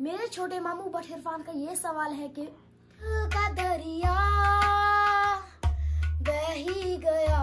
मेरे छोटे मामू बट इरफान का ये सवाल है कि का दरिया बह गया?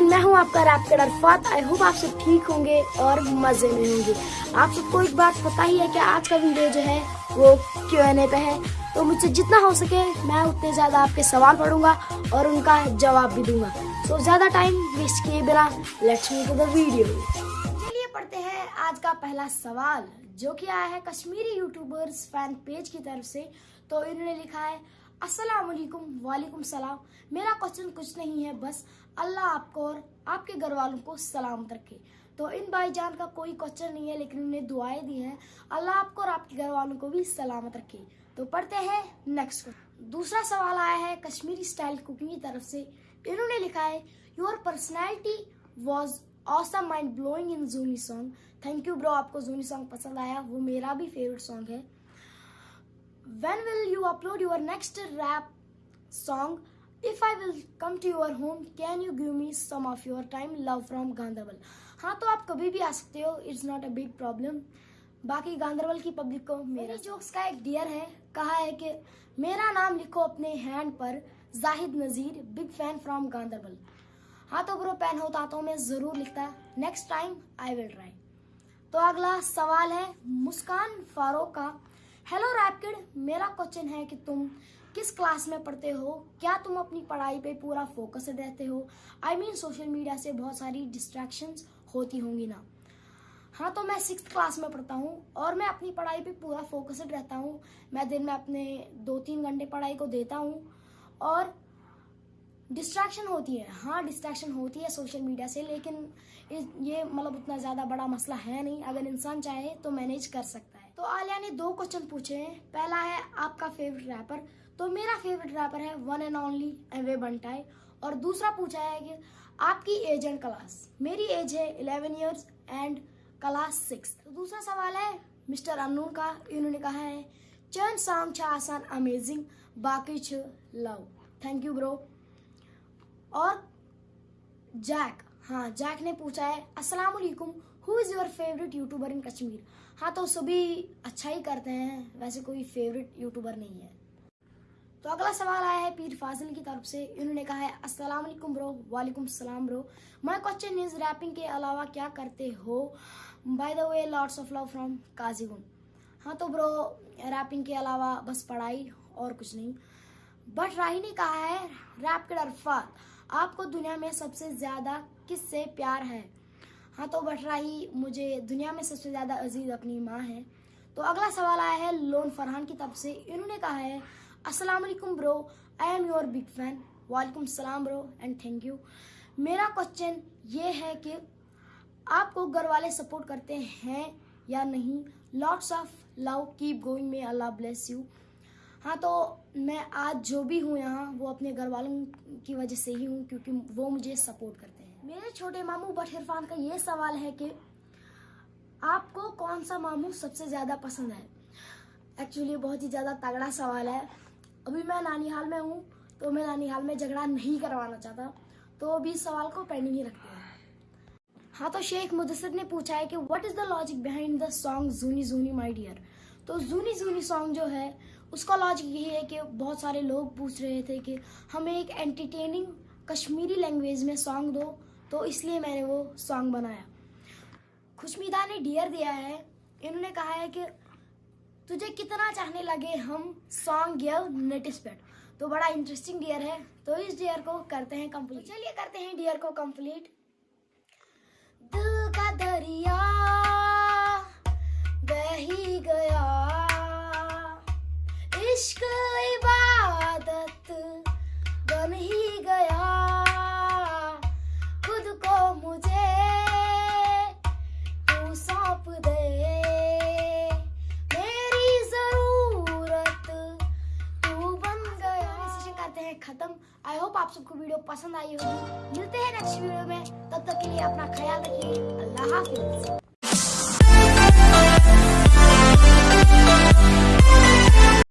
मैं हूँ आपका रैप अरफात। आई होप आप सब ठीक होंगे और मज़े में होंगे। आप सबको एक बात पता ही है कि आज का वीडियो जो है, वो क्यू एन ए पे है। तो मुझसे जितना हो सके, मैं उतने ज़्यादा आपके सवाल पढ़ूँगा और उनका जवाब भी दूँगा। तो ज़्यादा टाइम वेस्ट किए बिना let's move to the video चलिए पढ़ते हैं आज का पहला सवाल, जो कि आया है कश्मीरी यूट्यूबर्स फ़ैन पेज की तरफ़ से। तो इन्होंने लिखा है, अस्सलाम वालेकुम वालेकुम सलाम। मेरा क्वेश्चन कुछ नहीं है, बस अल्लाह आपको और आपके घर वालों को सलामत रखे तो इन भाईजान का कोई क्वेश्चन नहीं है, लेकिन उन्हें दुआएँ दी हैं, अल्लाह आपको और आपके घर वालों को भी सलामत रखे। तो पढ़ते हैं नेक्स्ट दूसरा सवाल आया है कश्मीरी स्टाइल कुकिंग की तरफ़ से। इन्होंने लिखा है your personality was awesome mind blowing in Jooni song thank you bro आपको जूनी सॉन्ग पसंद आया, वो मेरा भी फेवरेट सॉन्ग है। When will you upload your next rap song? If i will come to your home, can you give me some of your time? Love from Ganderbal हाँ तो आप कभी भी आ सकते हो it's not a big problem बाकी गांधरबल की पब्लिक को मेरा जोक्स का एक डियर है कहा है कि मेरा नाम लिखो अपने हैंड पर Zahid Nazir big fan from Ganderbal हाँ तो ब्रो पेन होता तो मैं ज़रूर लिखता next time I will try तो अगला सवाल है मुस्कान फारूक का। हेलो रैपकिड मेरा क्वेश्चन है कि तुम किस क्लास में पढ़ते हो? क्या तुम अपनी पढ़ाई पे पूरा फोकस रहते हो? आई मीन सोशल मीडिया से बहुत सारी डिस्ट्रैक्शंस होती होंगी ना। हाँ तो मैं सिक्स क्लास में पढ़ता हूँ और मैं अपनी पढ़ाई पे पूरा फोकस्ड रहता हूँ। मैं दिन में अपने दो तीन घंटे पढ़ाई को देता हूँ और डिस्ट्रैक्शन होती है। हाँ डिस्ट्रैक्शन होती है सोशल मीडिया से, लेकिन ये मतलब उतना ज़्यादा बड़ा मसला है नहीं। अगर इंसान चाहे तो मैनेज कर सकता है। तो आलिया ने दो क्वेश्चन पूछे हैं। पहला है, आपका फेवरेट रैपर तो मेरा फेवरेट रैपर है वन एंड ओनली एवे बंटाई और दूसरा पूछा है कि, आपकी एज एंड क्लास मेरी एज है eleven years and class six. तो दूसरा सवाल है, मिस्टर अनून का। इन्होंने कहा है चंद सॉन्ग छ आसान अमेजिंग बाकी छ लव। थैंक यू ब्रो और जैक हाँ जैक ने पूछा है, अस्सलाम वालेकुम who is your favourite youtuber in Kashmir हाँ तो सभी अच्छा ही करते हैं, वैसे कोई फेवरेट यूट्यूबर नहीं है। तो अगला सवाल आया है पीर फाजिल की तरफ़ से। इन्होंने कहा है, अस्सलाम वालेकुम ब्रो, वालेकुम सलाम bro. My question is rapping के अलावा क्या करते हो? By the way lots of love from Qazigund हाँ तो ब्रो रैपिंग के अलावा बस पढ़ाई और कुछ नहीं। बट राही ने कहा है रैप के अरफात, आपको दुनिया में सबसे ज़्यादा किससे प्यार है? हाँ तो बट राही, मुझे दुनिया में सबसे ज़्यादा अज़ीज़ अपनी माँ है। तो अगला सवाल आया है लोन फरहान की तरफ़ से। इन्होंने कहा है वालेकुम bro I am your big fan वालेकुम सलाम ब्रो एंड थैंक यू मेरा क्वेश्चन ये है कि आपको घर वाले सपोर्ट करते हैं या नहीं? Lots of love keep going may Allah bless you हाँ तो मैं आज जो भी हूँ यहाँ, वो अपने घर वालों की वजह से ही हूँ, क्योंकि वो मुझे सपोर्ट करते हैं। मेरे छोटे मामू बट इरफान का ये सवाल है कि आपको कौन सा मामू सबसे ज़्यादा पसंद है? एक्चुअली बहुत ही ज़्यादा तगड़ा सवाल है। अभी मैं नानीहाल में हूँ तो मैं नानीहाल में झगड़ा नहीं करवाना चाहता। तो अभी इस सवाल को पेंडिंग ही रखते हैं। हाँ तो शेख मुदसर ने पूछा है कि what is the logic behind the song Jooni Jooni my dear तो जूनी जूनी सॉन्ग जो है, उसका लॉजिक यही है कि बहुत सारे लोग पूछ रहे थे कि हमें एक एंटरटेनिंग कश्मीरी लैंग्वेज में सॉन्ग दो तो इसलिए मैंने वो सॉन्ग बनाया। खुशमीदा ने डियर दिया है। इन्होंने कहा है कि तुझे कितना चाहने लगे हम सॉन्ग गियर नेटिस पेट तो बड़ा इंटरेस्टिंग डियर है। तो इस डियर को करते हैं कंप्लीट चलिए करते हैं डियर को कंप्लीट दिल का दरिया बह ही गया। इश्क इबादत बन ही होप आप सबको वीडियो पसंद आई होगी। मिलते हैं नेक्स्ट वीडियो में। तब तक के लिए अपना ख्याल रखिए। अल्लाह हाफिज।